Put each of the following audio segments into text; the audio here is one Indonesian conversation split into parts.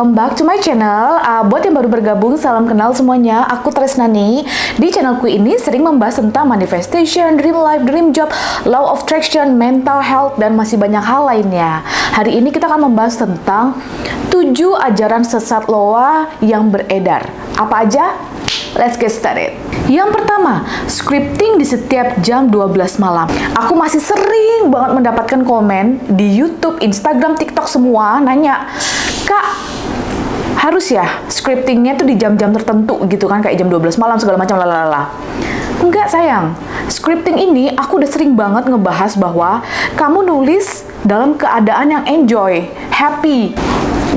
welcome back to my channel. Uh, buat yang baru bergabung, salam kenal semuanya. Aku Tresnani. Di channelku ini sering membahas tentang manifestation, dream life, dream job, law of attraction, mental health, dan masih banyak hal lainnya. Hari ini kita akan membahas tentang 7 ajaran sesat loa yang beredar. Apa aja? Let's get started. Yang pertama, scripting di setiap jam 12 malam. Aku masih sering banget mendapatkan komen di YouTube, Instagram, TikTok semua nanya, Kak, harus ya scriptingnya tuh di jam-jam tertentu gitu kan kayak jam 12 malam segala macam lalala. Enggak sayang, scripting ini aku udah sering banget ngebahas bahwa kamu nulis dalam keadaan yang enjoy, happy,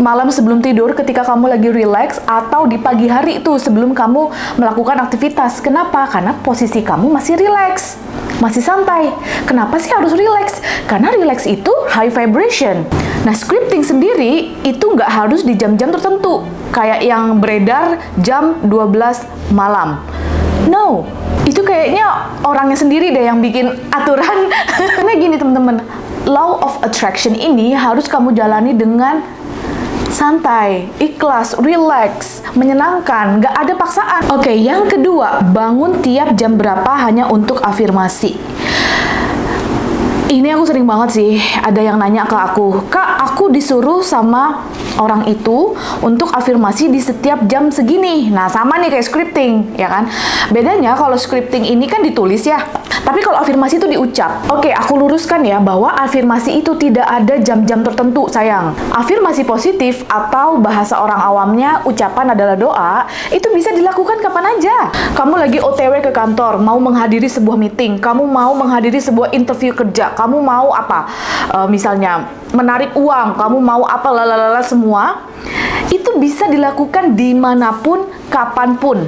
malam sebelum tidur ketika kamu lagi relax atau di pagi hari itu sebelum kamu melakukan aktivitas. Kenapa? Karena posisi kamu masih relax, masih santai. Kenapa sih harus relax? Karena relax itu high vibration. Nah, scripting sendiri itu nggak harus di jam-jam tertentu, kayak yang beredar jam 12 malam. No, itu kayaknya orangnya sendiri deh yang bikin aturan. Karena gini teman-teman, law of attraction ini harus kamu jalani dengan santai, ikhlas, relax, menyenangkan, nggak ada paksaan. Oke, yang kedua, bangun tiap jam berapa hanya untuk afirmasi ini aku sering banget sih ada yang nanya ke aku kak aku disuruh sama orang itu untuk afirmasi di setiap jam segini. Nah sama nih kayak scripting ya kan? Bedanya kalau scripting ini kan ditulis ya. Tapi kalau afirmasi itu diucap oke aku luruskan ya bahwa afirmasi itu tidak ada jam-jam tertentu sayang. Afirmasi positif atau bahasa orang awamnya ucapan adalah doa itu bisa dilakukan kapan aja. Kamu lagi otw ke kantor mau menghadiri sebuah meeting kamu mau menghadiri sebuah interview kerja kamu mau apa? Uh, misalnya menarik uang kamu mau apa lalala semua itu bisa dilakukan di mana pun kapan pun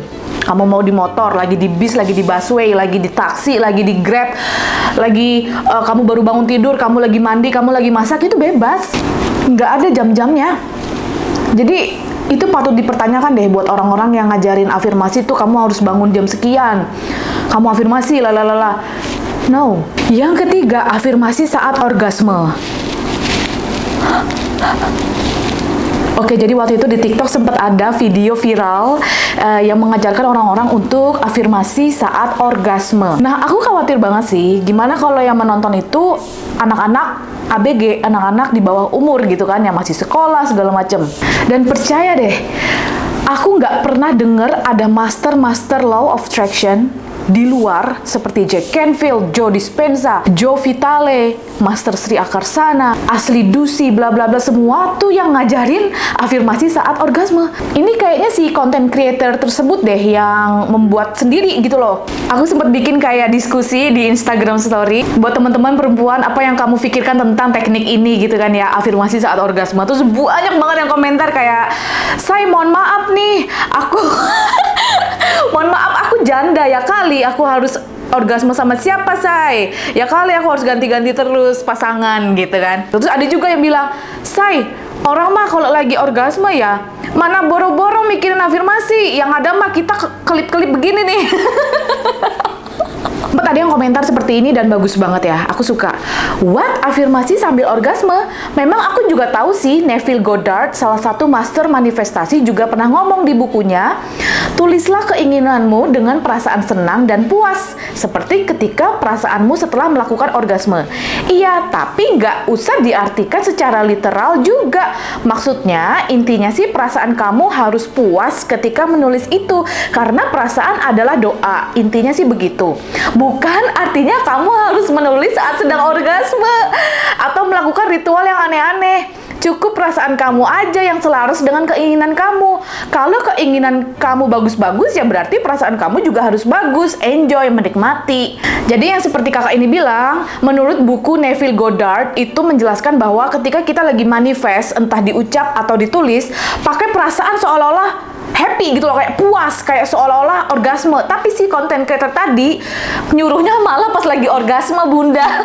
kamu mau di motor, lagi di bis, lagi di busway, lagi di taksi, lagi di grab, lagi uh, kamu baru bangun tidur, kamu lagi mandi, kamu lagi masak, itu bebas. Nggak ada jam-jamnya. Jadi itu patut dipertanyakan deh buat orang-orang yang ngajarin afirmasi tuh kamu harus bangun jam sekian. Kamu afirmasi, lalala. No. Yang ketiga, afirmasi saat orgasme. Oke, jadi waktu itu di TikTok sempat ada video viral uh, yang mengajarkan orang-orang untuk afirmasi saat orgasme. Nah, aku khawatir banget sih, gimana kalau yang menonton itu anak-anak ABG, anak-anak di bawah umur gitu kan, yang masih sekolah segala macem. Dan percaya deh, aku nggak pernah denger ada master-master law of attraction di luar seperti Jack Canfield, Joe Dispenza, Joe Vitale, Master Sri Akarsana, Asli Dusi, bla bla bla semua tuh yang ngajarin afirmasi saat orgasme. Ini kayaknya si content creator tersebut deh yang membuat sendiri gitu loh. Aku sempat bikin kayak diskusi di Instagram story buat teman-teman perempuan apa yang kamu pikirkan tentang teknik ini gitu kan ya afirmasi saat orgasme. Terus banyak banget yang komentar kayak, "Saya mohon maaf nih, aku mohon maaf aku janda ya kali. Aku harus orgasme sama siapa say? Ya kali aku harus ganti-ganti terus pasangan gitu kan. Terus ada juga yang bilang say orang mah kalau lagi orgasme ya mana boro-boro mikirin afirmasi. Yang ada mah kita kelip-kelip begini nih Ada yang komentar seperti ini dan bagus banget ya. Aku suka. What? Afirmasi sambil orgasme? Memang aku juga tahu sih Neville Goddard, salah satu master manifestasi juga pernah ngomong di bukunya, tulislah keinginanmu dengan perasaan senang dan puas, seperti ketika perasaanmu setelah melakukan orgasme. Iya, tapi nggak usah diartikan secara literal juga. Maksudnya, intinya sih perasaan kamu harus puas ketika menulis itu, karena perasaan adalah doa. Intinya sih begitu. Bukan artinya kamu harus menulis saat sedang orgasme atau melakukan ritual yang aneh-aneh. Cukup perasaan kamu aja yang selaras dengan keinginan kamu. Kalau keinginan kamu bagus-bagus, ya berarti perasaan kamu juga harus bagus, enjoy, menikmati. Jadi yang seperti kakak ini bilang, menurut buku Neville Goddard itu menjelaskan bahwa ketika kita lagi manifest, entah diucap atau ditulis, pakai perasaan seolah-olah happy gitu loh kayak puas kayak seolah-olah orgasme tapi si konten creator tadi nyuruhnya malah pas lagi orgasme bunda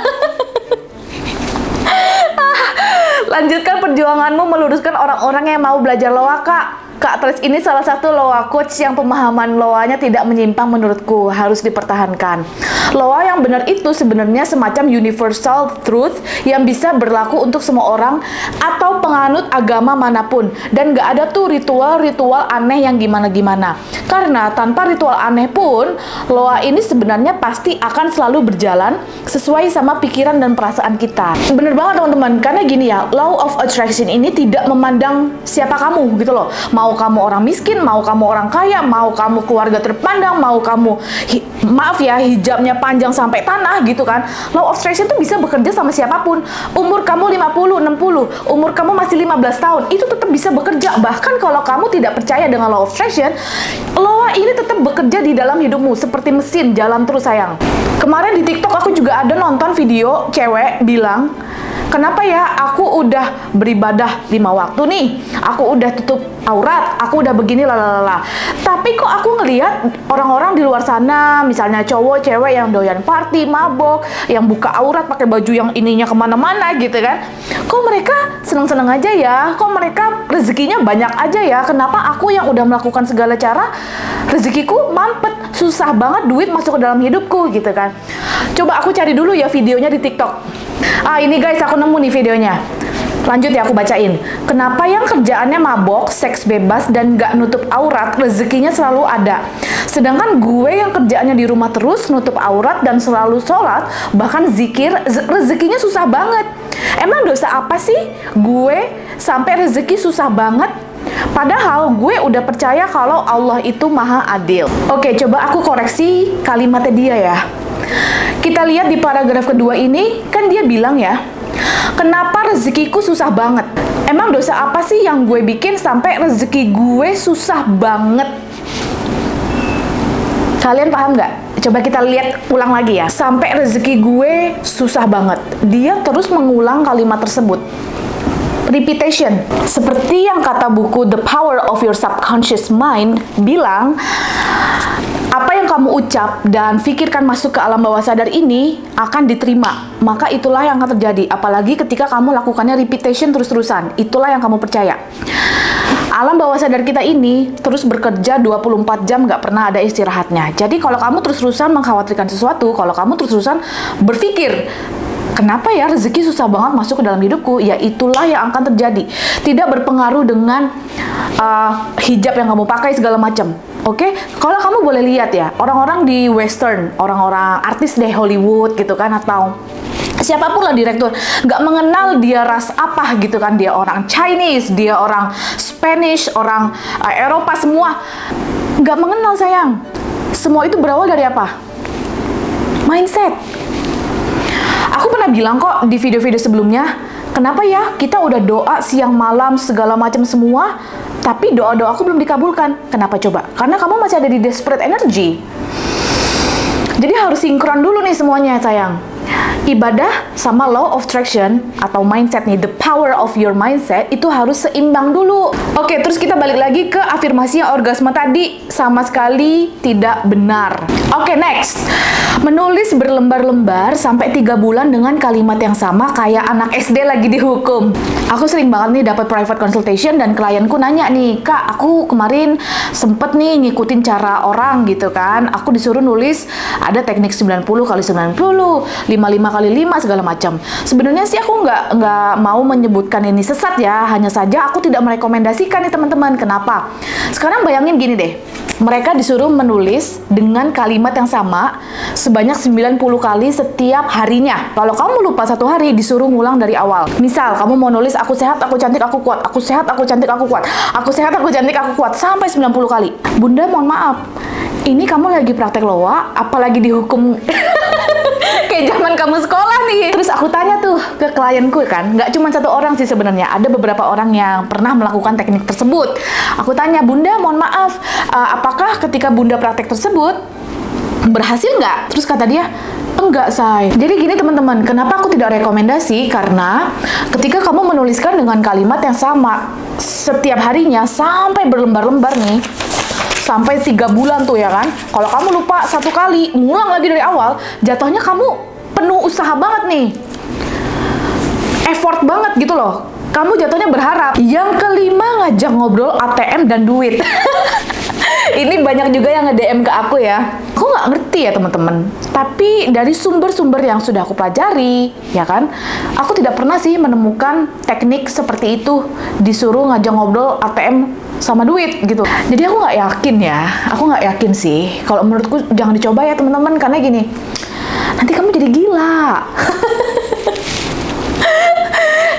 Lanjutkan perjuanganmu meluruskan orang-orang yang mau belajar loa, Kak. Kak Tris ini salah satu loa coach yang pemahaman loanya tidak menyimpang menurutku, harus dipertahankan. Loa yang benar itu sebenarnya semacam universal truth yang bisa berlaku untuk semua orang atau penganut agama mana pun. Dan gak ada tuh ritual-ritual aneh yang gimana-gimana. Karena tanpa ritual aneh pun, loa ini sebenarnya pasti akan selalu berjalan sesuai sama pikiran dan perasaan kita. Bener banget teman-teman, karena gini ya, law of attraction ini tidak memandang siapa kamu gitu loh. Mau mau kamu orang miskin, mau kamu orang kaya, mau kamu keluarga terpandang, mau kamu maaf ya hijabnya panjang sampai tanah gitu kan. Law of attraction itu bisa bekerja sama siapa pun. Umur kamu 50, 60, umur kamu masih 15 tahun, itu tetap bisa bekerja. Bahkan kalau kamu tidak percaya dengan law of attraction, law ini tetap bekerja di dalam hidupmu seperti mesin jalan terus sayang. Kemarin di TikTok aku juga ada nonton video cewek bilang Kenapa ya aku udah beribadah lima waktu nih, aku udah tutup aurat, aku udah begini lalala. Tapi kok aku ngelihat orang-orang di luar sana, misalnya cowok, cewek yang doyan party, mabok, yang buka aurat pakai baju yang ininya ke mana-mana gitu kan? Kok mereka seneng-seneng aja ya? Kok mereka rezekinya banyak aja ya? Kenapa aku yang udah melakukan segala cara rezekiku mampet, susah banget duit masuk ke dalam hidupku gitu kan? Coba aku cari dulu ya videonya di TikTok. Ah ini guys, aku nemu nih videonya. Lanjut ya aku bacain. Kenapa yang kerjaannya mabok, seks bebas, dan gak nutup aurat, rezekinya selalu ada. Sedangkan gue yang kerjaannya di rumah terus, nutup aurat, dan selalu sholat, bahkan zikir, rezekinya susah banget. Emang dosa apa sih gue sampai rezeki susah banget? Padahal gue udah percaya kalau Allah itu maha adil. Oke, coba aku koreksi kalimatnya dia ya. Kita lihat di paragraf kedua ini, kan dia bilang ya, kenapa rezekiku susah banget? Emang dosa apa sih yang gue bikin sampai rezeki gue susah banget? Kalian paham nggak? Coba kita lihat ulang lagi ya. Sampai rezeki gue susah banget. Dia terus mengulang kalimat tersebut repetition. Seperti yang kata buku The Power of Your Subconscious Mind bilang, apa yang kamu ucap dan pikirkan masuk ke alam bawah sadar ini akan diterima. Maka itulah yang akan terjadi. Apalagi ketika kamu lakukannya repetition terus-terusan. Itulah yang kamu percaya. Alam bawah sadar kita ini terus bekerja 24 jam gak pernah ada istirahatnya. Jadi kalau kamu terus-terusan mengkhawatirkan sesuatu, kalau kamu terus-terusan berpikir Kenapa ya rezeki susah banget masuk ke dalam hidupku? Ya itulah yang akan terjadi. Tidak berpengaruh dengan uh, hijab yang kamu pakai segala macam. Oke, okay? kalau kamu boleh lihat ya, orang-orang di western, orang-orang artis deh Hollywood gitu kan, atau siapa pun lah direktur, nggak mengenal dia ras apa gitu kan, dia orang Chinese, dia orang Spanish, orang uh, Eropa semua, nggak mengenal sayang. Semua itu berawal dari apa? Mindset. Pernah bilang kok di video-video sebelumnya, kenapa ya kita udah doa siang malam segala macam semua, tapi doa-doa aku belum dikabulkan. Kenapa coba? Karena kamu masih ada di desperate energy. Jadi harus sinkron dulu nih semuanya sayang ibadah sama law of attraction atau mindset nih, the power of your mindset itu harus seimbang dulu. Oke, terus kita balik lagi ke afirmasi orgasme tadi sama sekali tidak benar. Oke, next. Menulis berlembar-lembar sampai tiga bulan dengan kalimat yang sama kayak anak SD lagi dihukum. Aku sering banget nih dapat private consultation dan klienku nanya nih, "Kak, aku kemarin sempet nih ngikutin cara orang gitu kan. Aku disuruh nulis ada teknik 90 kali 90, 55 kali 5 segala macam. Sebenarnya sih aku nggak nggak mau menyebutkan ini sesat ya, hanya saja aku tidak merekomendasikan nih teman-teman. Kenapa? Sekarang bayangin gini deh, mereka disuruh menulis dengan kalimat yang sama sebanyak 90 kali setiap harinya. Kalau kamu lupa satu hari, disuruh ngulang dari awal. Misal, kamu mau nulis aku sehat, aku cantik, aku kuat, aku sehat, aku cantik, aku kuat, aku sehat, aku cantik, aku kuat, sampai 90 kali. Bunda mohon maaf, ini kamu lagi praktek loa, apalagi dihukum kayak zaman kamu sekolah nih. Terus aku tanya tuh ke klienku kan, nggak cuma satu orang sih sebenarnya, ada beberapa orang yang pernah melakukan teknik tersebut. Aku tanya, Bunda mohon maaf, uh, apakah ketika Bunda praktek tersebut berhasil nggak? Terus kata dia, enggak say. Jadi gini teman-teman, kenapa aku tidak rekomendasi? Karena ketika kamu menuliskan dengan kalimat yang sama setiap harinya sampai berlembar-lembar nih, sampai tiga bulan tuh ya kan. Kalau kamu lupa satu kali, ngulang lagi dari awal, jatuhnya kamu penuh usaha banget nih. Effort banget gitu loh kamu jatuhnya berharap. Yang kelima ngajak ngobrol ATM dan duit. Ini banyak juga yang nge-DM ke aku ya. Aku nggak ngerti ya teman-teman. Tapi dari sumber-sumber yang sudah aku pelajari, ya kan, aku tidak pernah sih menemukan teknik seperti itu disuruh ngajak ngobrol ATM sama duit gitu. Jadi aku nggak yakin ya. Aku nggak yakin sih. Kalau menurutku jangan dicoba ya teman-teman karena gini. Nanti kamu jadi gila.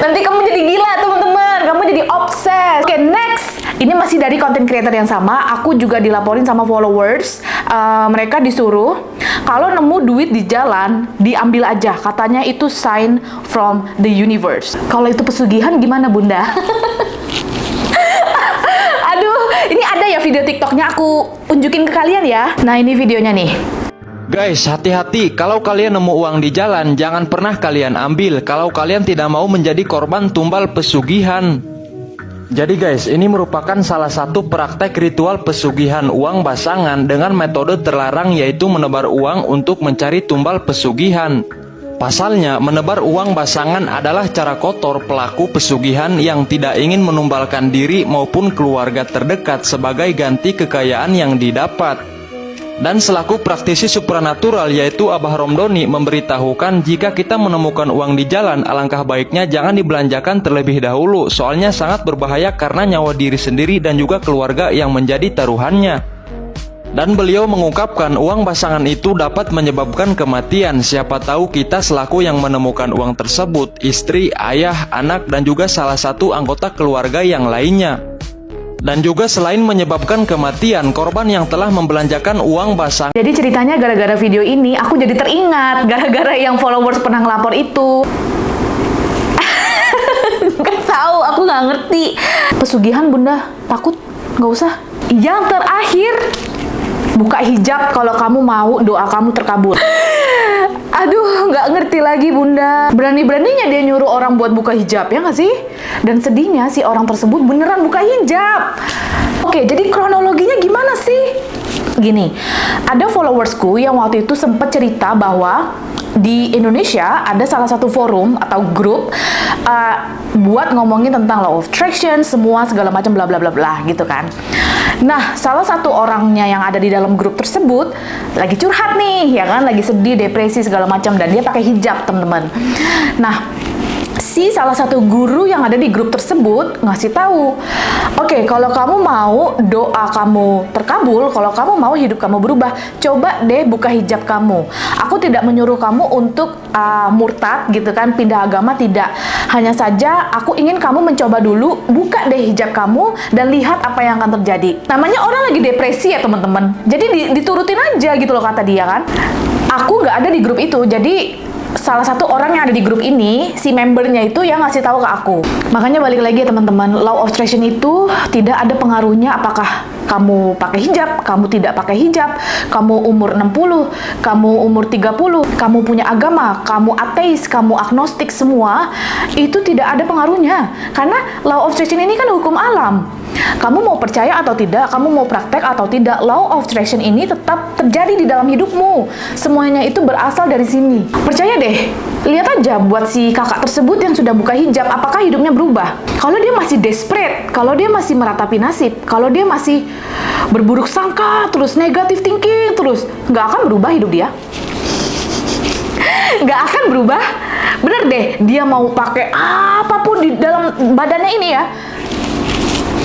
Nanti kamu jadi gila teman-teman. Kamu jadi obses. Oke, okay, next ini masih dari content creator yang sama, aku juga dilaporin sama followers, uh, mereka disuruh kalau nemu duit di jalan, diambil aja. Katanya itu sign from the universe. Kalau itu pesugihan gimana bunda? Ini ada ya video tiktoknya aku unjukin ke kalian ya. Nah ini videonya nih. Guys, hati-hati. Kalau kalian nemu uang di jalan, jangan pernah kalian ambil. Kalau kalian tidak mau menjadi korban tumbal pesugihan. Jadi guys, ini merupakan salah satu praktek ritual pesugihan uang basangan dengan metode terlarang yaitu menebar uang untuk mencari tumbal pesugihan. Pasalnya, menebar uang basangan adalah cara kotor pelaku pesugihan yang tidak ingin menumbalkan diri maupun keluarga terdekat sebagai ganti kekayaan yang didapat. Dan selaku praktisi supranatural yaitu Abah Romdoni memberitahukan jika kita menemukan uang di jalan alangkah baiknya jangan dibelanjakan terlebih dahulu soalnya sangat berbahaya karena nyawa diri sendiri dan juga keluarga yang menjadi taruhannya. Dan beliau mengungkapkan uang basangan itu dapat menyebabkan kematian siapa tahu kita selaku yang menemukan uang tersebut istri, ayah, anak dan juga salah satu anggota keluarga yang lainnya. Dan juga selain menyebabkan kematian korban yang telah membelanjakan uang basang. Jadi ceritanya gara-gara video ini aku jadi teringat gara-gara yang followers pernah ngelapor itu. Gak tahu, aku nggak ngerti. Pesugihan bunda, takut? Nggak usah. Yang terakhir, buka hijab kalau kamu mau doa kamu terkabul. Aduh, nggak ngerti lagi bunda. Berani-beraninya dia nyuruh orang buat buka hijab, ya nggak sih? Dan sedihnya si orang tersebut beneran buka hijab. Oke, jadi kronologinya gimana sih? Gini, ada followersku yang waktu itu sempat cerita bahwa di Indonesia ada salah satu forum atau grup uh, buat ngomongin tentang law of attraction, semua segala macam bla bla bla bla gitu kan. Nah, salah satu orangnya yang ada di dalam grup tersebut lagi curhat nih, ya kan, lagi sedih, depresi segala macam dan dia pakai hijab, teman-teman. Nah, si salah satu guru yang ada di grup tersebut ngasih tahu, oke okay, kalau kamu mau doa kamu terkabul, kalau kamu mau hidup kamu berubah, coba deh buka hijab kamu. Aku tidak menyuruh kamu untuk uh, murtad gitu kan, pindah agama tidak. Hanya saja aku ingin kamu mencoba dulu, buka deh hijab kamu dan lihat apa yang akan terjadi. Namanya orang lagi depresi ya teman-teman. Jadi diturutin aja gitu loh kata dia kan. Aku nggak ada di grup itu, jadi salah satu orang yang ada di grup ini, si membernya itu yang ngasih tahu ke aku. Makanya balik lagi ya teman-teman, law of attraction itu tidak ada pengaruhnya apakah kamu pakai hijab, kamu tidak pakai hijab, kamu umur 60, kamu umur 30, kamu punya agama, kamu ateis, kamu agnostik semua, itu tidak ada pengaruhnya. Karena law of attraction ini kan hukum alam. Kamu mau percaya atau tidak, kamu mau praktek atau tidak, law of attraction ini tetap terjadi di dalam hidupmu. Semuanya itu berasal dari sini. Percaya deh, lihat aja buat si kakak tersebut yang sudah buka hijab, apakah hidupnya berubah? Kalau dia masih desperate, kalau dia masih meratapi nasib, kalau dia masih berburuk sangka, terus negatif thinking, terus nggak akan berubah hidup dia. Nggak akan berubah. Bener deh, dia mau pakai apa pun di dalam badannya ini ya,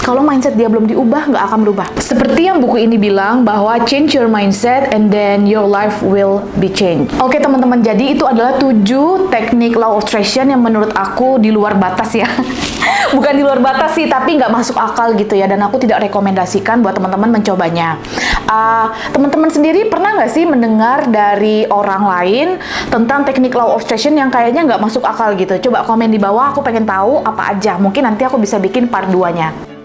kalau mindset dia belum diubah, nggak akan berubah. Seperti yang buku ini bilang bahwa change your mindset and then your life will be changed. Oke teman-teman, jadi itu adalah tujuh teknik law of attraction yang menurut aku di luar batas ya. Bukan di luar batas sih, tapi nggak masuk akal gitu ya. Dan aku tidak rekomendasikan buat teman-teman mencobanya. Uh, teman-teman sendiri pernah nggak sih mendengar dari orang lain tentang teknik law of attraction yang kayaknya nggak masuk akal gitu? Coba komen di bawah, aku pengen tahu apa aja. Mungkin nanti aku bisa bikin part 2-nya.